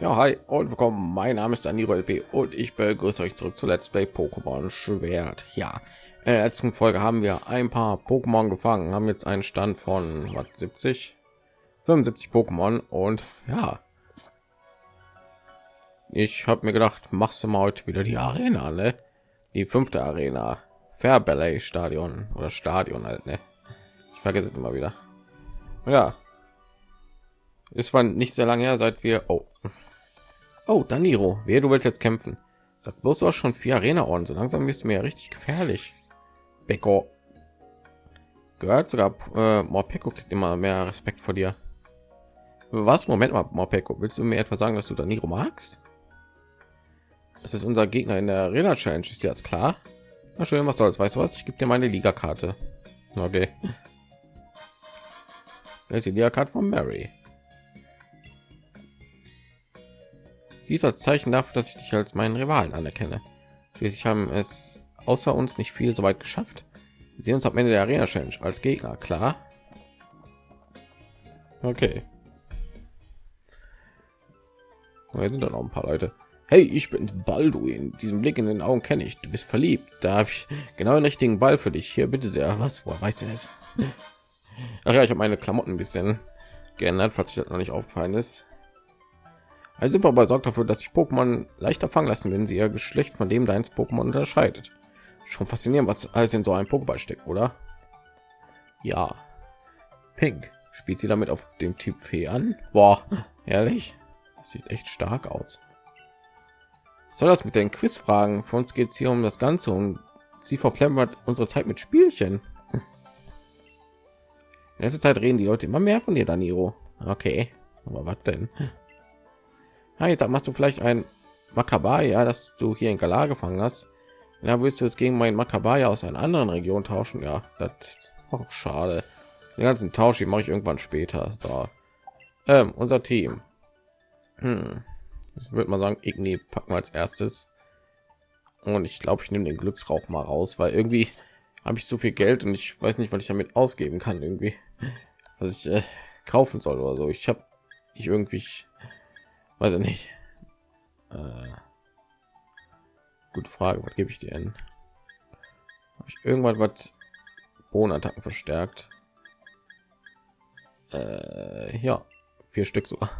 Ja, hi und willkommen. Mein Name ist Danilo LP und ich begrüße euch zurück zu Let's Play Pokémon Schwert. Ja, in der letzten Folge haben wir ein paar Pokémon gefangen, haben jetzt einen Stand von was, 70, 75 Pokémon und ja, ich habe mir gedacht, machst du mal heute wieder die Arena, ne? Die fünfte Arena, Fair Ballet Stadion oder Stadion halt, ne? Ich vergesse es immer wieder. Ja, es war nicht sehr lange her, seit wir oh Oh, Daniro, wer du willst jetzt kämpfen? Sag bloß, du hast schon vier Arena-Orden. So langsam bist du mir ja richtig gefährlich. Beko. Gehört sogar, äh, Morpeko kriegt immer mehr Respekt vor dir. Was? Moment mal, Morpeko. Willst du mir etwa sagen, dass du Daniro magst? Das ist unser Gegner in der Arena Challenge. Ist dir das klar? Na schön, was soll's. Weißt du was? Ich gebe dir meine Liga-Karte. Okay. Das ist die Liga-Karte von Mary. Dies als Zeichen dafür, dass ich dich als meinen Rivalen anerkenne. Schließlich haben es außer uns nicht viel so weit geschafft. Wir sehen uns am Ende der Arena Challenge als Gegner, klar. Okay. Hier sind dann auch ein paar Leute. Hey, ich bin Balduin. Diesen Blick in den Augen kenne ich. Du bist verliebt. Da habe ich genau den richtigen Ball für dich. Hier, bitte sehr. Was? Woher weißt du das? Ach ja, ich habe meine Klamotten ein bisschen geändert, falls ich das noch nicht aufgefallen ist. Ein Superball sorgt dafür, dass sich Pokémon leichter fangen lassen, wenn sie ihr Geschlecht von dem deines Pokémon unterscheidet. Schon faszinierend, was alles in so einem Pokéball steckt, oder? Ja. Pink. Spielt sie damit auf dem Typ Fee an? Boah, ehrlich? Das sieht echt stark aus. soll das mit den Quizfragen? Für uns geht es hier um das Ganze und sie verplempert unsere Zeit mit Spielchen. In letzter Zeit reden die Leute immer mehr von dir, Daniro. Okay, aber was denn? Ja, jetzt machst du vielleicht ein Makabaya, dass du hier in Galar gefangen hast. Da willst du es gegen meinen Makabaya aus einer anderen Region tauschen. Ja, das auch schade. Den ganzen Tausch mache ich irgendwann später. So. Ähm, unser Team. Hm. Ich würde mal sagen, Igni packen wir als erstes. Und ich glaube, ich nehme den Glücksrauch mal raus, weil irgendwie habe ich so viel Geld und ich weiß nicht, was ich damit ausgeben kann. Irgendwie, was ich äh, kaufen soll oder so. Ich habe ich irgendwie weiß ich nicht. Äh, gute frage was gebe ich dir Hab ich irgendwann was bohnenattacken verstärkt? Äh, ja vier stück sogar.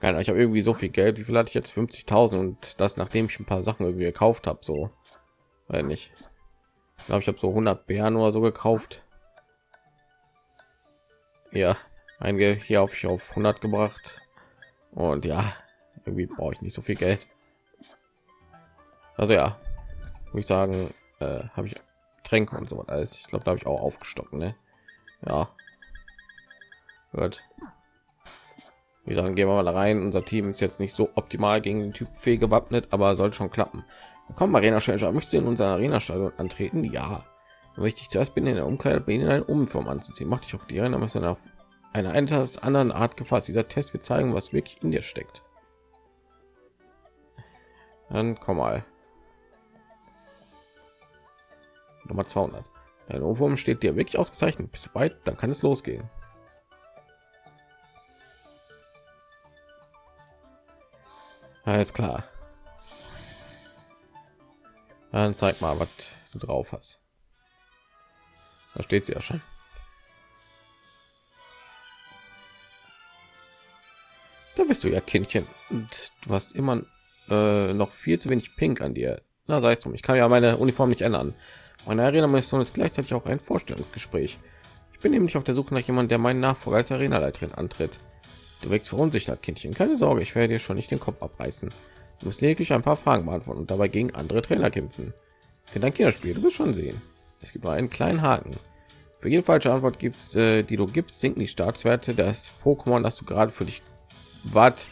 Keine ich habe irgendwie so viel geld wie viel hatte ich jetzt? 50.000 und das nachdem ich ein paar sachen irgendwie gekauft habe so. Weil nicht. Ich glaube ich habe so 100 bären oder so gekauft. Ja einige hier auf ich auf 100 gebracht. Und ja irgendwie brauche ich nicht so viel geld. Also ja muss ich sagen äh, habe ich tränke und so alles. Ich glaube da habe ich auch aufgestockt ne? ja. Gut. Wie sagen gehen wir mal rein. Unser team ist jetzt nicht so optimal gegen den typ fee gewappnet aber soll schon klappen. Kommen arena schnell möchte in unserer arena stadion antreten? Ja. Wichtig zuerst bin in der umkleide bin in eine umform anzuziehen. Macht dich auf die arena was auf eine etwas anderen Art gefasst. Dieser Test wird zeigen, was wirklich in dir steckt. Dann komm mal. Nummer 200. Dein Ohrwurm steht dir wirklich ausgezeichnet. Bist du weit? Dann kann es losgehen. Alles klar. Dann zeig mal, was du drauf hast. Da steht sie ja schon. Bist du ja Kindchen und du hast immer äh, noch viel zu wenig Pink an dir. Na, sei es drum. Ich kann ja meine Uniform nicht ändern. Meine Arena-Mission ist gleichzeitig auch ein Vorstellungsgespräch. Ich bin nämlich auf der Suche nach jemandem, der meinen Nachfolger als Arena-Leiterin antritt. Du wächst verunsichert, Kindchen. Keine Sorge, ich werde dir schon nicht den Kopf abreißen. Du musst lediglich ein paar Fragen beantworten und dabei gegen andere Trainer kämpfen. Für dein Kinderspiel, du wirst schon sehen. Es gibt nur einen kleinen Haken. Für jede falsche Antwort gibt äh, die du gibst, sinken die Staatswerte des Pokémon, das du gerade für dich was?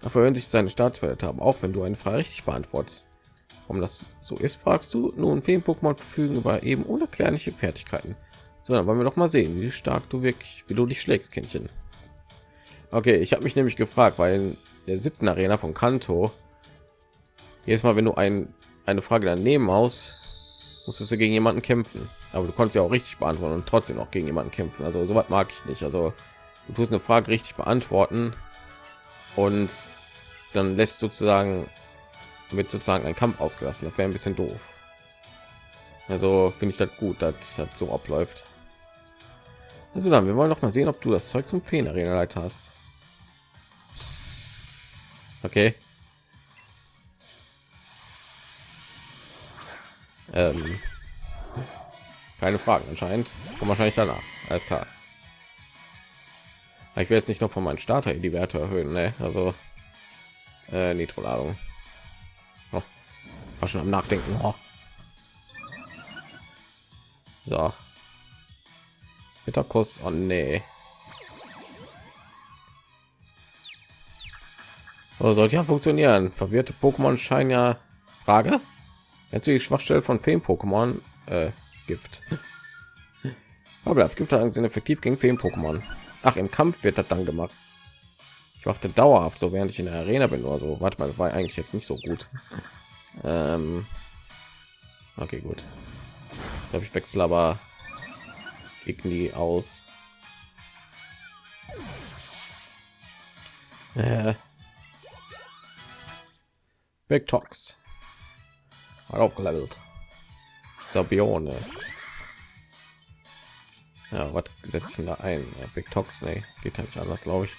Dafür hören sich seine Staatswerte haben, auch wenn du eine Frage richtig beantwortest. Warum das so ist, fragst du. Nun, vielen Pokémon verfügen über eben unerklärliche Fertigkeiten. So, dann wollen wir doch mal sehen, wie stark du wirklich, wie du dich schlägst, Kindchen. Okay, ich habe mich nämlich gefragt, weil in der siebten Arena von Kanto jedes Mal, wenn du ein, eine Frage daneben aus, musstest du gegen jemanden kämpfen. Aber du konntest ja auch richtig beantworten und trotzdem noch gegen jemanden kämpfen. Also so was mag ich nicht. Also du tust eine Frage richtig beantworten und dann lässt sozusagen wird sozusagen ein Kampf ausgelassen. Das wäre ein bisschen doof. Also finde ich das gut, dass das so abläuft. Also dann, wir wollen noch mal sehen, ob du das Zeug zum Feen Arena Leiter hast. Okay. Ähm, keine Fragen anscheinend. Und wahrscheinlich danach. Alles klar. Ich will jetzt nicht noch von meinen Starter die Werte erhöhen, ne? Also äh, Nitroladung. Oh, war schon am Nachdenken. Oh. So. Mittagskuss. Oh nee. Oh, sollte ja funktionieren. Verwirrte Pokémon scheinen ja. Frage. Jetzt die Schwachstelle von Feen-Pokémon. Äh, Gift. Aber Gift sind effektiv gegen Feen-Pokémon. Ach, im Kampf wird das dann gemacht. Ich machte dauerhaft so, während ich in der Arena bin oder so. Warte mal, das war eigentlich jetzt nicht so gut. Ähm okay, gut. Ich glaube, ich wechsle aber Igni aus. Äh. Big Talks. Hat aufgelevelt. Sabione. Ja, was setzen da ein? Big Talks, nee, geht halt nicht anders, glaube ich.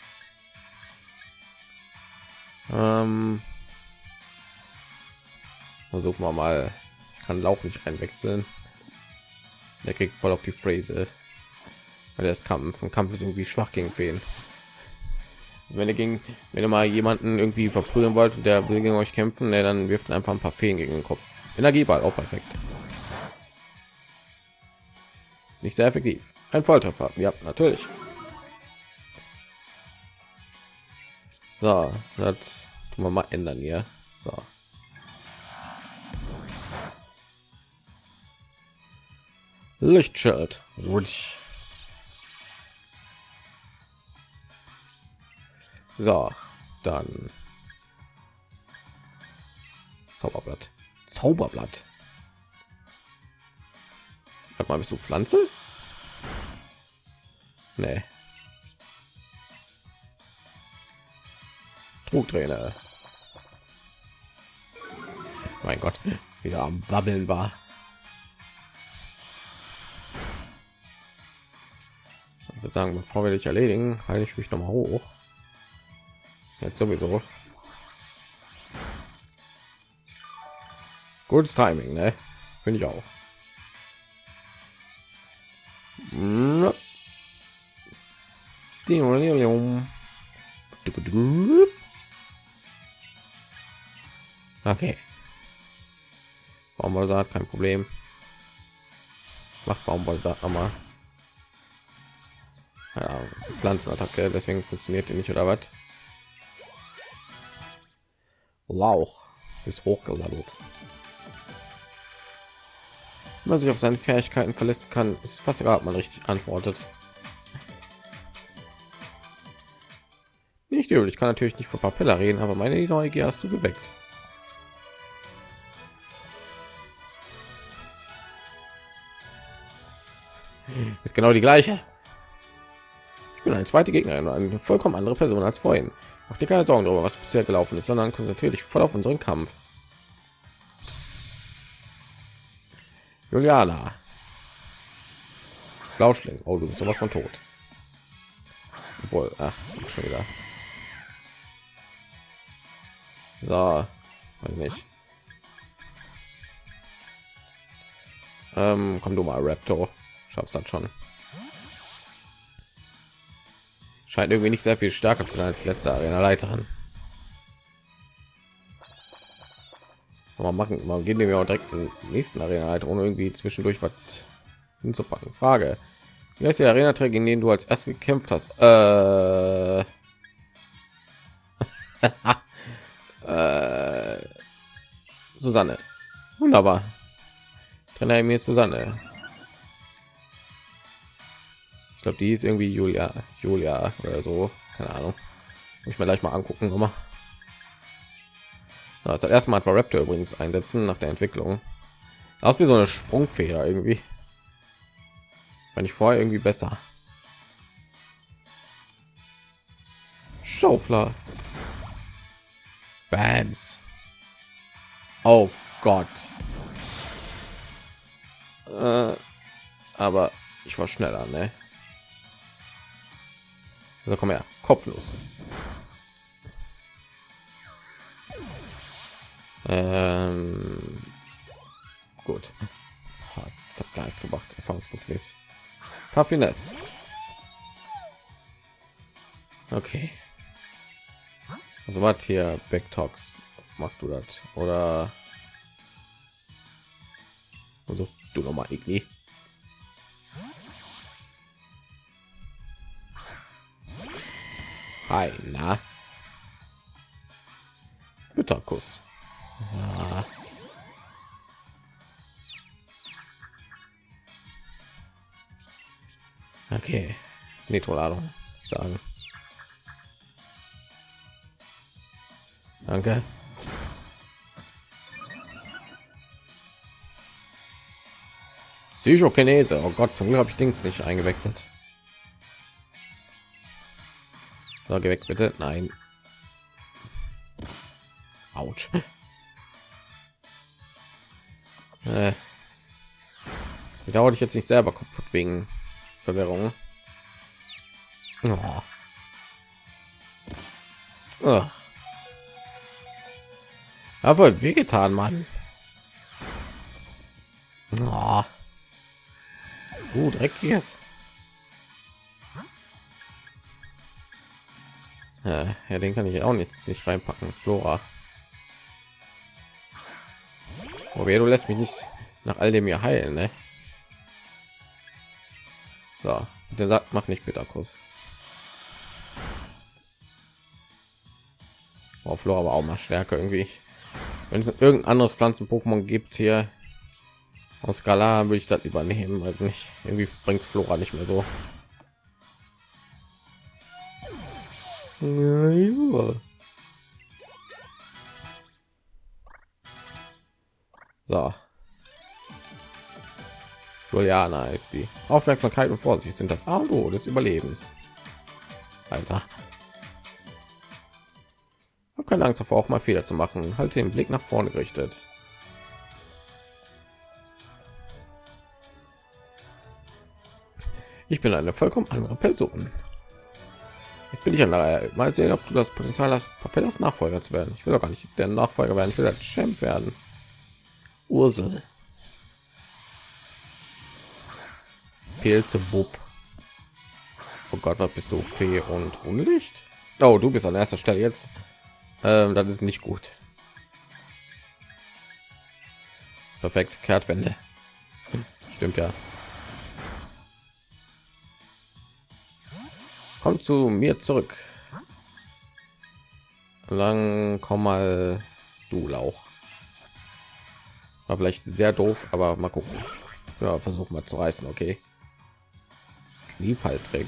Ähm, versuchen wir mal. Ich kann Lauch nicht einwechseln. Der kriegt voll auf die Phrase, weil das Kampf. Ein Kampf ist irgendwie schwach gegen Feen. Also wenn ihr gegen, wenn ihr mal jemanden irgendwie verprügeln wollt, der will gegen euch kämpfen, ne, dann wirft einfach ein paar Feen gegen den Kopf. Energieball auch perfekt. Nicht sehr effektiv. Ein Volltreffer. Ja, natürlich. So, das tun wir mal ändern hier. So. Lichtschild. So, dann Zauberblatt. Zauberblatt. Sag mal, bist du Pflanze? Nee. Trugtrainer. Mein Gott, wieder am Wabbeln war. Ich würde sagen, bevor wir dich erledigen, halte ich mich noch mal hoch. Jetzt sowieso. Gutes Timing, ne? Finde ich auch. Okay. Baumwollsaat, kein Problem. Macht Baumwollsaat nochmal. Ja, das ist Pflanzenattacke, deswegen funktioniert die nicht oder was? Lauch ist hochgelevelt. Wenn man sich auf seine Fähigkeiten verlässt kann, ist fast egal, ob man richtig antwortet. Übel, ich kann natürlich nicht vor Papella reden, aber meine Neugier hast du geweckt. ist genau die gleiche. Ich bin eine zweite Gegnerin und eine vollkommen andere Person als vorhin. Mach dir keine Sorgen darüber, was bisher gelaufen ist, sondern konzentriere dich voll auf unseren Kampf. Juliana. Flauschling. Oh, du bist sowas von tot. Obwohl, ach, schon wieder. So, weiß nicht. Ähm, komm du mal, Raptor. Schaffst das schon. Scheint irgendwie nicht sehr viel stärker zu sein als letzte arena leiterin mal machen mal gehen wir auch direkt in nächsten arena leiter ohne irgendwie zwischendurch was hinzupacken. Frage. Wie heißt die arena träger in denen du als erst gekämpft hast? Äh... äh... susanne wunderbar trainer mir susanne ich glaube, die ist irgendwie Julia, Julia oder so, keine Ahnung. Muss ich mir gleich mal angucken, nochmal. Das erste Mal war Raptor übrigens einsetzen nach der Entwicklung. Aus wie so eine Sprungfeder irgendwie. Wenn ich vorher irgendwie besser. Schaufler. Bams. Oh Gott. Äh, aber ich war schneller, ne? Also komm her, kopflos. Ähm, gut. Hat fast gar nichts gemacht. Erfahrungspunktmäßig. Paar Finesse. Okay. Also was hier Backtox machst du das oder also du noch mal Igni. Hi, na. Bitterkuss. Ja. Okay, Nitroladung sagen. Danke. Psychokinese. Oh Gott, zum Glück habe ich Dings nicht eingewechselt. So, geh weg, bitte. Nein. Autsch. Äh. Dauert ich jetzt nicht selber kaputt wegen Verwirrung. Oh. Oh. Aber wehgetan, Mann. Oh. Uh, dreckiges. Ja, ja, den kann ich auch nicht, nicht reinpacken. Flora. Okay, du lässt mich nicht nach all dem hier heilen, ne? So, der sagt, mach nicht Bitterkuss. Oh, Flora aber auch mal stärker irgendwie. Wenn es irgendein anderes Pflanzen-Pokémon gibt hier aus Skala, würde ich das übernehmen. Also nicht irgendwie bringt Flora nicht mehr so. So. Juliana ist die Aufmerksamkeit und Vorsicht sind das Auto des Überlebens. Alter. Hab keine Angst davor, auch mal Fehler zu machen. Halte den Blick nach vorne gerichtet. Ich bin eine vollkommen andere Person. Jetzt bin ich an der mal sehen, ob du das Potenzial hast, Papellas Nachfolger zu werden. Ich will doch gar nicht der Nachfolger werden. Ich will als Champ werden. Ursel. Pilze Bub. Oh Gott, was bist du? Fee und Unlicht? Oh, du bist an erster Stelle jetzt. Ähm, das ist nicht gut. Perfekt, Kehrtwende. Stimmt ja. Komm zu mir zurück. Lang komm mal du Lauch. War vielleicht sehr doof, aber mal gucken. Ja, versuchen wir zu reißen, okay. Kniefalltrick.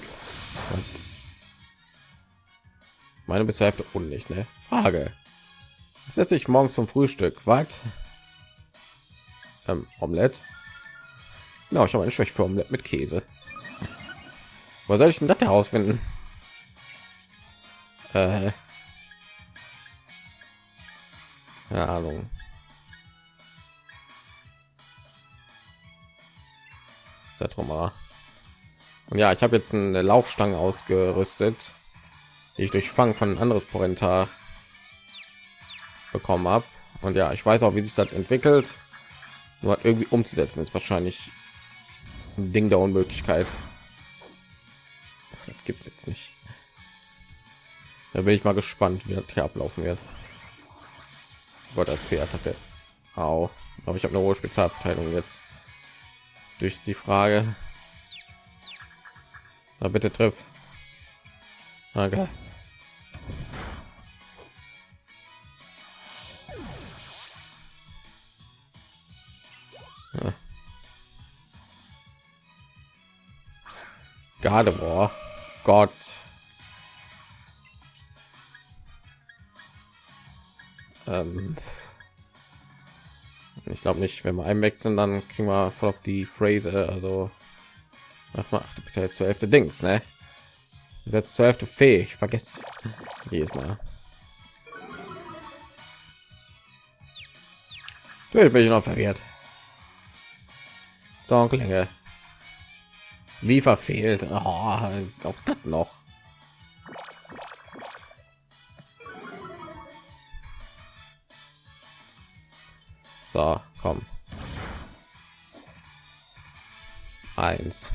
Meine bis zur Hälfte undicht, ne? Frage. Setze ich morgens zum Frühstück. Was? Ähm, Omelette. Genau, ich habe eine Schwäche für Omelette mit Käse. Wo soll ich denn das herausfinden? Äh, keine Ahnung. Und ja, ich habe jetzt eine Laufstange ausgerüstet, die ich durch Fang von ein anderes Porenta bekommen habe. Und ja, ich weiß auch, wie sich das entwickelt. Nur irgendwie umzusetzen ist wahrscheinlich ein Ding der Unmöglichkeit gibt es jetzt nicht. Da bin ich mal gespannt, wie das hier ablaufen wird. Gott, als Attacke. Au. Aber ich habe eine hohe Spezialverteilung jetzt. Durch die Frage. Na bitte triff. Danke. Ja. Gardevoir. Gott. Ähm ich glaube nicht, wenn wir einwechseln, dann kriegen wir voll auf die Phrase. Also ach mal, du bist ja jetzt zur Hälfte Dings, ne? Setzt zur Hälfte fähig. Vergesst jedes Mal. Ich bin ich noch verwirrt. So, Klänge. Wie verfehlt. Oh, auch das noch. So, komm. Eins.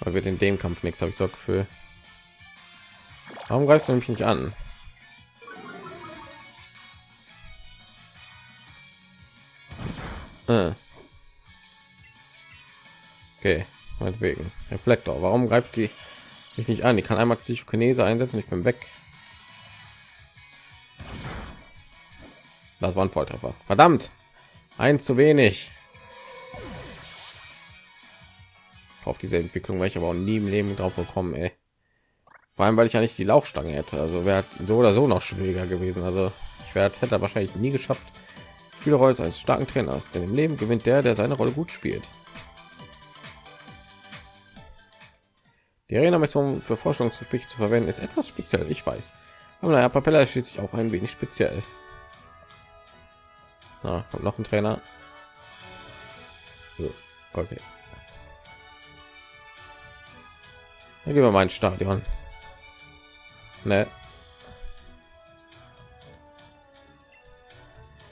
Aber wird in dem Kampf nichts, habe ich so Gefühl. Warum greifst du mich nicht an? Äh. Okay, meinetwegen. Reflektor. Warum greift die mich nicht an? Die kann einmal Psychokinese einsetzen. Ich bin weg. Das war ein Volltreffer. Verdammt. Eins zu wenig. Auf diese Entwicklung wäre ich aber auch nie im Leben drauf gekommen, ey. Vor allem, weil ich ja nicht die Laufstange hätte. Also wäre so oder so noch schwieriger gewesen. Also ich werde hätte wahrscheinlich nie geschafft. Spielerrolle als starken Trainer ist, denn im Leben gewinnt der, der seine Rolle gut spielt. Die Arena-Mission für Forschungsgespräche zu verwenden ist etwas speziell, ich weiß. Aber naja, Papella ist schließlich auch ein wenig speziell. Na, kommt noch ein Trainer. So, okay. Dann gehen wir mal ins Stadion. Ne.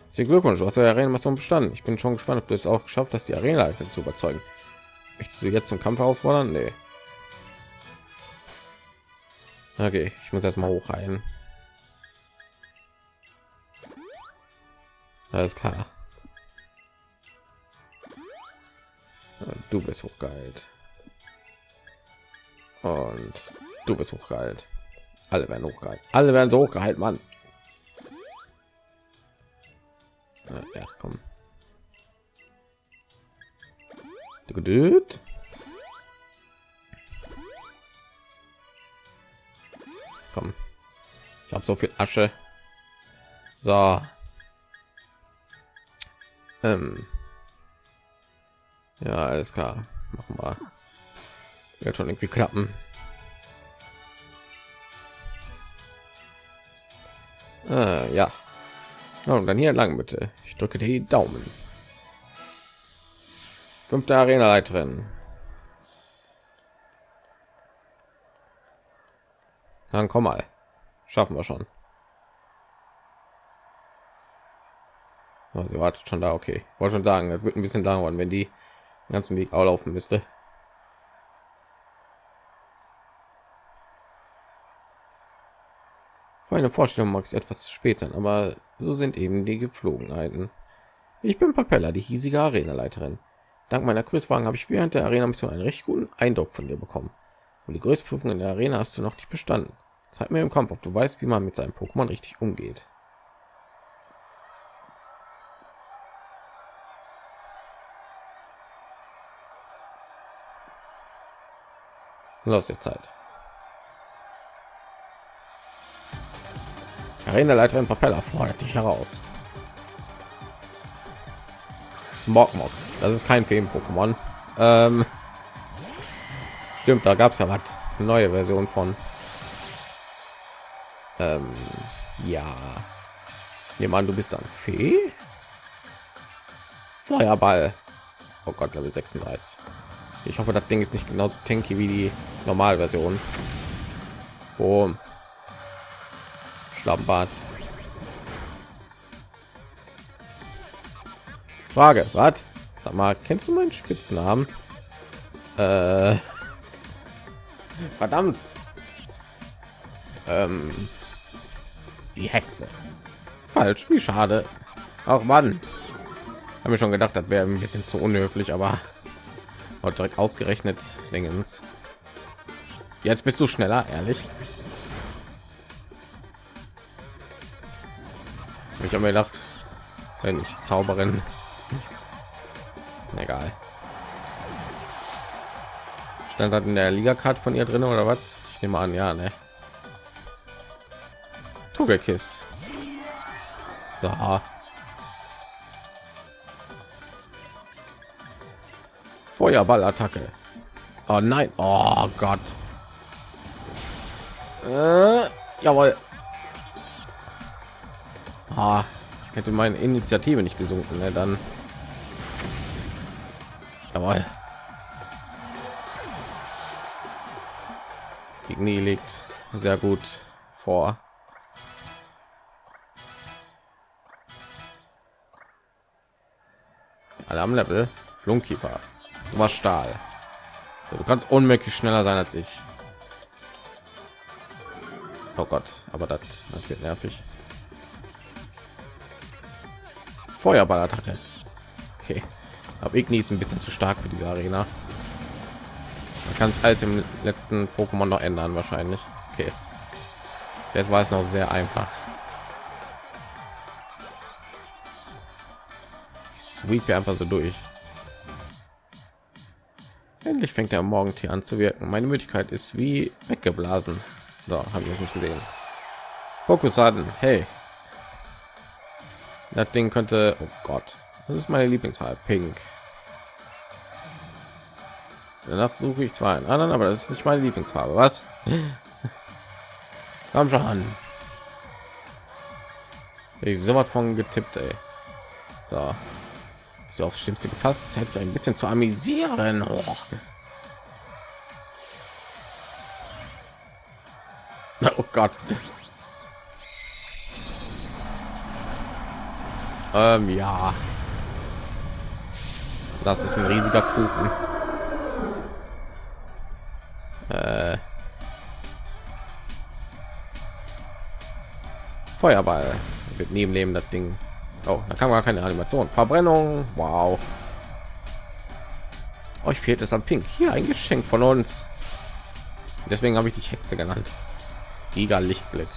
Sie Glückwunsch, du hast ja Arena-Mission bestanden. Ich bin schon gespannt, ob du es auch geschafft hast, die Arena zu überzeugen. Möchtest du jetzt zum Kampf herausfordern? Nee. Okay, ich muss erstmal hochheilen. Alles klar. Du bist hochgeheilt. Und du bist hochgeheilt. Alle werden hochgeheilt. Alle werden so hochgeheilt, Mann. Ja, komm. Geduld. Komm. So viel Asche. So. Ähm. Ja, alles klar. Machen wir. Wird schon irgendwie klappen. Äh, ja. ja. Und dann hier lang bitte. Ich drücke die Daumen. Fünfte Arena-Leiterin. Dann komm mal. Schaffen wir schon. Also wartet schon da, okay. Wollte schon sagen, das wird ein bisschen dauern, wenn die den ganzen Weg auch laufen müsste. Für eine Vorstellung mag es etwas spät sein, aber so sind eben die Gepflogenheiten. Ich bin Papella, die hiesige Arena-Leiterin. Dank meiner Quizfragen habe ich während der Arena-Mission einen recht guten Eindruck von dir bekommen. Und die größte Prüfung in der Arena hast du noch nicht bestanden. Zeig mir im Kampf, ob du weißt, wie man mit seinem Pokémon richtig umgeht. Los der Zeit. Arena-Leiterin Propeller fordert dich heraus. Smogmog. Das ist kein Feen-Pokémon. Ähm, stimmt, da gab es ja was. Neue Version von. Ähm, ja. An, du bist dann Fee. Feuerball. Oh Gott, Level 36. Ich hoffe, das Ding ist nicht genauso tanky wie die Normalversion. Oh. Schlammbad. Frage, was? Sag mal, kennst du meinen Spitznamen? Äh, verdammt. Ähm, die Hexe. Falsch, wie schade. Auch Mann. Habe mir schon gedacht, das wäre ein bisschen zu unhöflich, aber direkt ausgerechnet Dingens. Jetzt bist du schneller, ehrlich. Ich habe mir gedacht, wenn ich Zauberin, egal. Stand hat in der Liga-Card von ihr drin oder was? Ich nehme an, ja, ne? Togekiss. So. Feuerballattacke. Oh nein, oh Gott. Äh, jawohl. Ah, hätte meine Initiative nicht gesunken, ne? dann. Jawohl. Igni liegt sehr gut vor. Alle am Level. Flunkiefer. Du warst Stahl. Du kannst unmöglich schneller sein als ich. Oh Gott, aber das, das wird nervig. Feuerballattacke. Okay, aber Igni ist ein bisschen zu stark für diese Arena. Man kann es alles im letzten Pokémon noch ändern wahrscheinlich. Okay, jetzt war es noch sehr einfach. Sweep einfach so durch. Endlich fängt der Morgentier an zu wirken. Meine Möglichkeit ist wie weggeblasen. So, habe ich nicht gesehen. Fokusaden, hey. Das Ding könnte, oh Gott, das ist meine Lieblingsfarbe, Pink. Danach suche ich zwar einen anderen, aber das ist nicht meine Lieblingsfarbe. Was? Komm schon. Ich so was von getippt, ey. So. So aufs Schlimmste gefasst, das hätte ein bisschen zu amüsieren. Oh. Oh Gott. Ähm, ja. Das ist ein riesiger Kuchen. Äh. Feuerball wird neben neben das Ding. Oh, da kann man keine Animation. Verbrennung. Wow. Euch fehlt es am Pink. Hier ein Geschenk von uns. Deswegen habe ich dich Hexe genannt. Giga Lichtblick.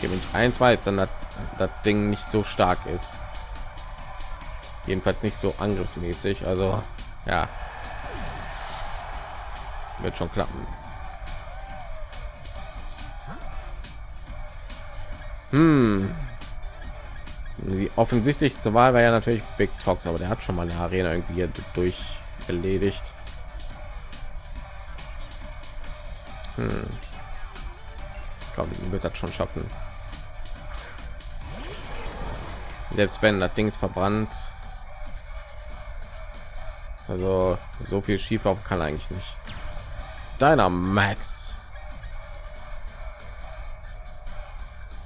Wenn ich eins weiß, dann hat das Ding nicht so stark ist. Jedenfalls nicht so angriffsmäßig. Also ja, wird schon klappen. Hm. Die offensichtlichste Wahl war ja natürlich Big Talks, aber der hat schon mal eine Arena irgendwie durch erledigt. Hm. Ich glaube, wird das schon schaffen. Selbst wenn das Ding ist verbrannt. Also so viel schieflaufen kann eigentlich nicht. Deiner Max.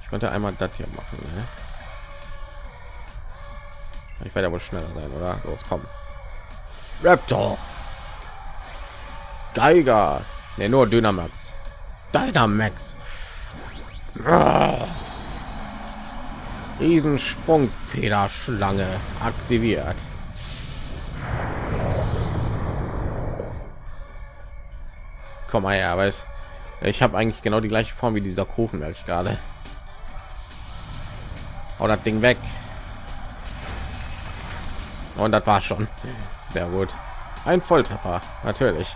Könnte einmal das hier machen. Ne? Ich werde wohl schneller sein, oder? Los, komm. Raptor. Geiger. Ne, nur Dynamax. Dynamax. Riesensprungfederschlange aktiviert. Komm mal her, weiß. Ich habe eigentlich genau die gleiche Form wie dieser Kuchen, merke ich gerade. Hau das Ding weg. Und das war schon. Sehr gut. Ein Volltreffer, natürlich.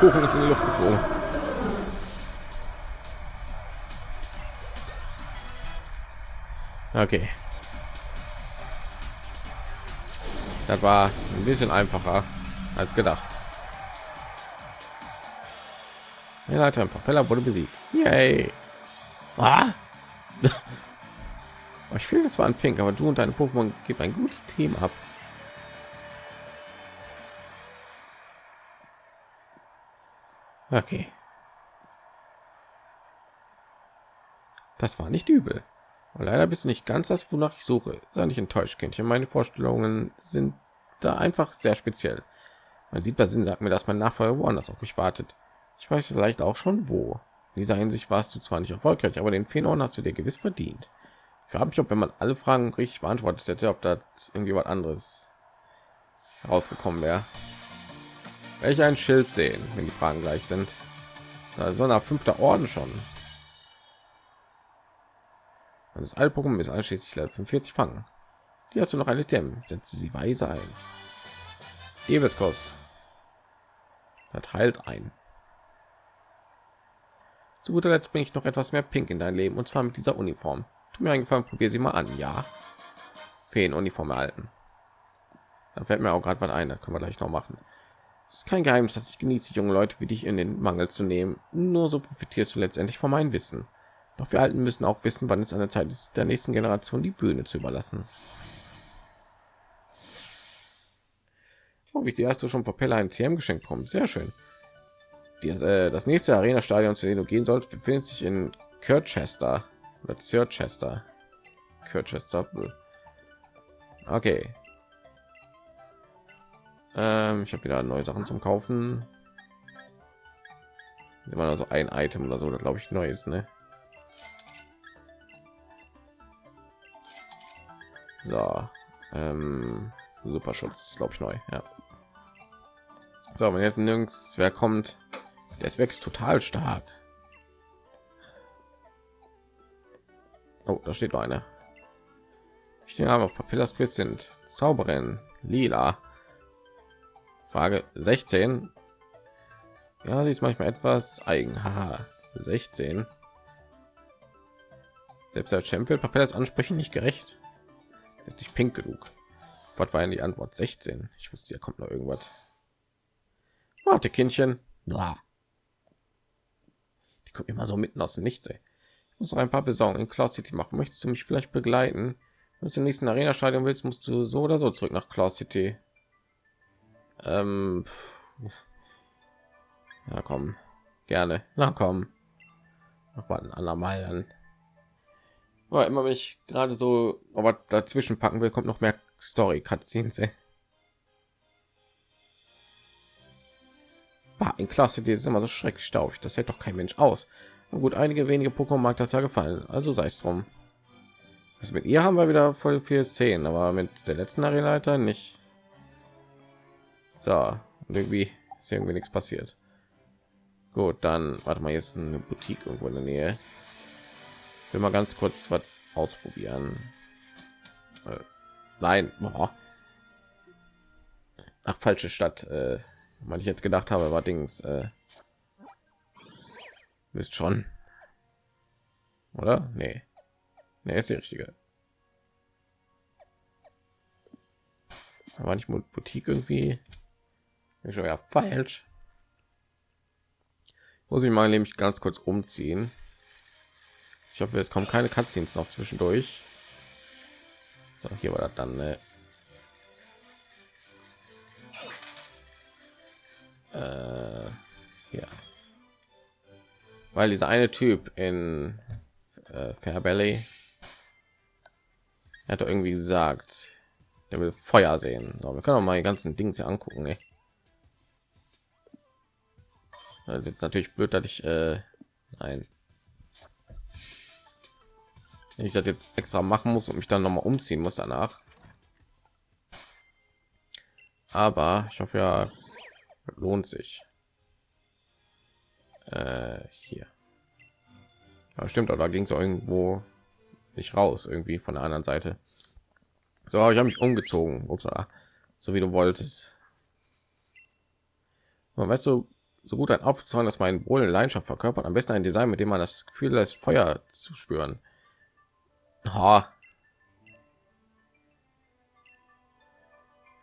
Kuchen ist in die Luft geflogen. Okay. Das war ein bisschen einfacher als gedacht. Der Leiter Propeller wurde besiegt. Yay. Ah. ich fühle das war ein Pink, aber du und deine Pokémon gibt ein gutes Team ab. Okay. Das war nicht übel. Und leider bist du nicht ganz das, wonach ich suche. Sei nicht enttäuscht, Kindchen. Meine Vorstellungen sind da einfach sehr speziell. Mein siebter Sinn sagt mir, dass mein Nachfolger woanders auf mich wartet. Ich weiß vielleicht auch schon wo. In dieser Hinsicht warst du zwar nicht erfolgreich, aber den Phenon hast du dir gewiss verdient. Ich frage mich, ob wenn man alle Fragen richtig beantwortet hätte, ob das irgendwie was anderes herausgekommen wäre welche ein Schild sehen, wenn die Fragen gleich sind. Also nach fünfter Orden schon. Das Altpokémon ist einschließlich Level 45 fangen. Die hast du noch eine Dem, setze sie weise ein. Eviskos. Das heilt ein. Zu guter Letzt bringe ich noch etwas mehr Pink in dein Leben und zwar mit dieser Uniform. Tu mir einen Gefallen, probier sie mal an, ja. Feen Uniform erhalten. Da fällt mir auch gerade was ein, da können wir gleich noch machen. Es ist kein Geheimnis, dass ich genieße, junge Leute wie dich in den Mangel zu nehmen. Nur so profitierst du letztendlich von meinem Wissen. Doch wir Alten müssen auch wissen, wann es an der Zeit ist, der nächsten Generation die Bühne zu überlassen. Oh, wie sie hast du schon Propeller ein TM geschenkt bekommen. Sehr schön. Die, äh, das nächste Arena-Stadion, zu dem du gehen sollst, befindet sich in Kirchester oder Chester. Kirchester. Okay. Ähm, ich habe wieder neue Sachen zum Kaufen. Immer also ein Item oder so, glaube ich, neu ist, ne? So, ähm, Superschutz, glaube ich, neu, ja. So, wenn jetzt nirgends wer kommt, der ist wirklich total stark. Oh, da steht noch einer. Ich stehe aber auf Papillas Quiz sind Zauberin, Lila. Frage 16. Ja, sie ist manchmal etwas eigen. Haha, 16. Selbst der Champion Papillas Ansprechen nicht gerecht. Ist nicht pink genug. Was war denn die Antwort? 16. Ich wusste, ja kommt noch irgendwas. Warte, Kindchen. Die kommt immer so mitten aus dem Nichts. Ey. Ich muss noch ein paar Besorgungen in Cloud City machen. Möchtest du mich vielleicht begleiten? Wenn du zum nächsten Arena-Stadion willst, musst du so oder so zurück nach Cloud City. Ähm, ja, komm, gerne. Na komm, noch mal ein andermal dann. Aber immer wenn ich gerade so aber dazwischen packen will, kommt noch mehr Story Cutscenes. In Klasse, die ist immer so schrecklich staubig. Das hält doch kein Mensch aus. Na gut, einige wenige Pokémon mag das ja gefallen. Also sei es drum. Das mit ihr haben wir wieder voll viel Szenen, aber mit der letzten Arena nicht. So, irgendwie ist irgendwie nichts passiert. Gut, dann warte mal jetzt eine Boutique irgendwo in der Nähe. Ich will mal ganz kurz was ausprobieren. Äh, nein, Boah. ach falsche Stadt. Äh, was ich jetzt gedacht habe, war Dings. Äh, wisst schon, oder? Nee, nee, ist die richtige. war nicht Boutique irgendwie ist schon ja falsch. Muss ich mal nämlich ganz kurz umziehen. Ich hoffe, es kommen keine Cutscenes noch zwischendurch. So, hier war das dann. Ne? Äh, ja. Weil dieser eine Typ in äh, Fairbelly hat irgendwie gesagt, der will Feuer sehen. So, wir können auch mal die ganzen Dings hier angucken. Ey. Das ist jetzt natürlich blöd, dass ich äh, nein. Wenn ich das jetzt extra machen muss und mich dann noch mal umziehen muss danach. Aber ich hoffe ja, lohnt sich. Äh, hier. Ja, stimmt, aber da ging es irgendwo nicht raus, irgendwie von der anderen Seite. So, ich habe mich umgezogen. Upsala. So wie du wolltest. Aber weißt du, so gut ein aufzeigen, dass mein wohl Leidenschaft verkörpert, am besten ein Design, mit dem man das Gefühl lässt, Feuer zu spüren. Ha.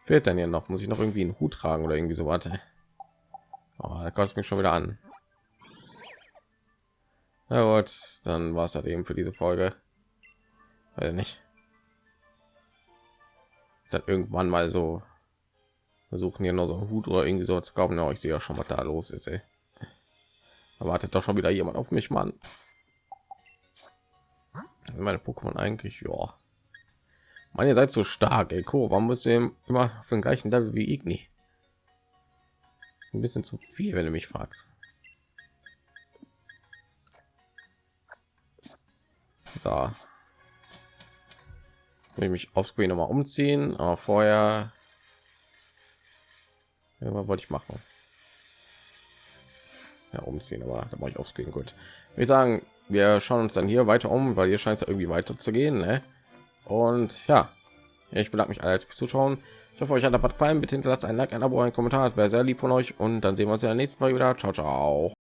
Fehlt dann ja noch, muss ich noch irgendwie einen Hut tragen oder irgendwie so warte. Oh, da kostet mich schon wieder an. Na gut, dann war es halt eben für diese Folge. Weil nicht dann irgendwann mal so versuchen hier nur so einen Hut oder irgendwie so zu kaufen. Ja, ich sehe ja schon, was da los ist. Ey. Erwartet doch schon wieder jemand auf mich, Mann. Meine Pokémon eigentlich, ja. Man, ihr seid so stark, ey. Co, warum müsst ihr immer auf den gleichen Level wie Igni? Ein bisschen zu viel, wenn du mich fragst. So, will mich auf Screen noch mal umziehen, aber vorher ja, wollte ich machen. Ja, umziehen, aber da mache ich auf Screen gut. Wir sagen, wir schauen uns dann hier weiter um, weil hier scheint es irgendwie weiter zu gehen. Ne? Und ja, ich bedanke mich alles fürs Zuschauen. Ich hoffe, euch hat der gefallen. Bitte hinterlasst ein Like, ein Abo, ein Kommentar. Das wäre sehr lieb von euch. Und dann sehen wir uns in der nächsten Folge wieder. Ciao, ciao.